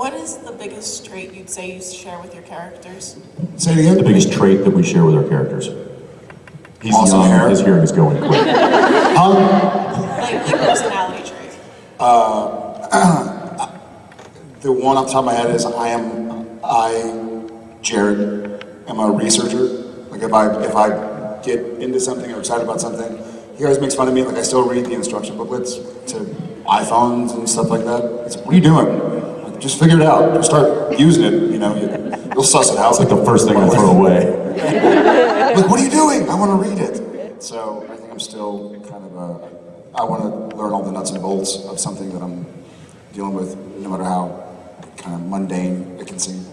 what is the biggest trait you'd say you share with your characters? Say it again. The biggest trait that we share with our characters. He's Awesome young, hair. his hearing is going quick. Huh? Like, like personality trait. Uh, the one off the top of my head is I am I Jared am a researcher. Like if I if I get into something or excited about something, he always makes fun of me. Like I still read the instruction booklets to iPhones and stuff like that. It's what are you doing? Just figure it out. Just start using it. You know, you, you'll suss it out. It's like the first thing I throw away. like, what are you doing? I want to read it. So I think I'm still kind of a, I want to learn all the nuts and bolts of something that I'm dealing with, no matter how kind of mundane it can seem.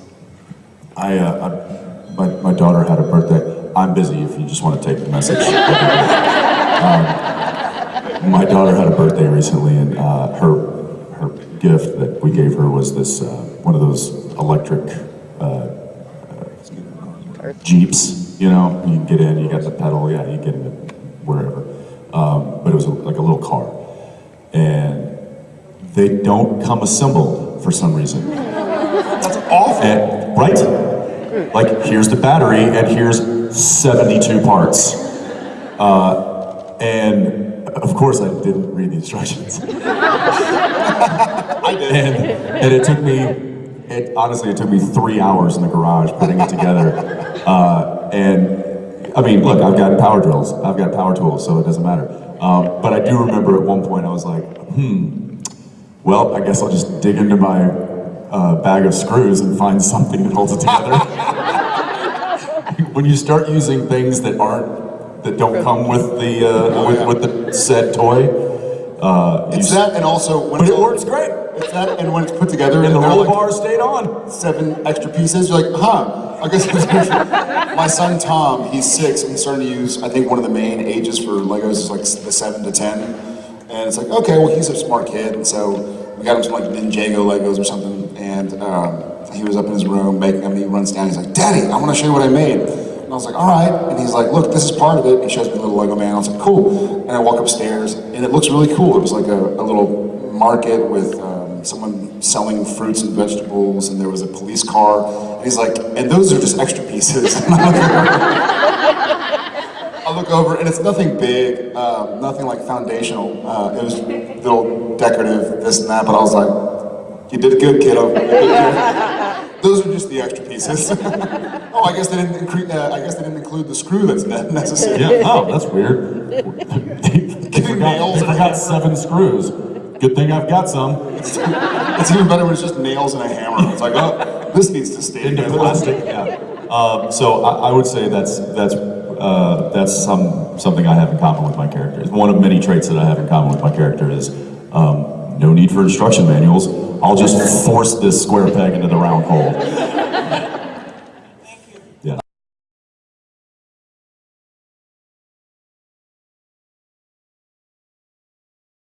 I, uh, I my, my daughter had a birthday. I'm busy if you just want to take the message. um, my daughter had a birthday recently, and uh, her her gift that we gave her was this uh, one of those electric uh, uh, jeeps. You know, you get in, you got the pedal, yeah, you get in it wherever. Um, but it was a, like a little car, and they don't come assembled for some reason. That's awful. And, right? Like, here's the battery, and here's 72 parts. Uh, and of course, I didn't read the instructions. I did. And, and it took me, it honestly, it took me three hours in the garage putting it together. Uh, and I mean, look, I've got power drills, I've got power tools, so it doesn't matter. Um, but I do remember at one point I was like, hmm, well, I guess I'll just dig into my uh, bag of screws and find something that holds it together. when you start using things that aren't, that don't come with the, uh, with, with the said toy, uh, It's that, and also when but it works great. It's that, and when it's put together, And the they're like bar stayed on. seven extra pieces. You're like, huh? I guess my son Tom, he's six, and he's starting to use. I think one of the main ages for Legos is like the seven to ten, and it's like, okay, well, he's a smart kid, and so we got him some like Ninjago Legos or something, and um, he was up in his room making them, and he runs down, he's like, Daddy, I want to show you what I made. And I was like, all right. And he's like, look, this is part of it. He shows me little Lego man. I was like, cool. And I walk upstairs, and it looks really cool. It was like a, a little market with um, someone selling fruits and vegetables, and there was a police car. And he's like, and those are just extra pieces. I look over, and it's nothing big, um, nothing like foundational. Uh, it was little decorative, this and that, but I was like, you did good, kiddo. You did good." Those are just the extra pieces. oh, I guess they didn't include. Uh, I guess they didn't include the screw that's necessary. Yeah, oh, that's weird. they, forgot, nails they and forgot seven screws. Good thing I've got some It's even better when it's just nails and a hammer. It's like, oh, this needs to stay into together. plastic. Yeah. Um, so I, I would say that's that's uh, that's some something I have in common with my character. It's one of many traits that I have in common with my character is um, no need for instruction manuals. I'll just force this square peg into the round hole.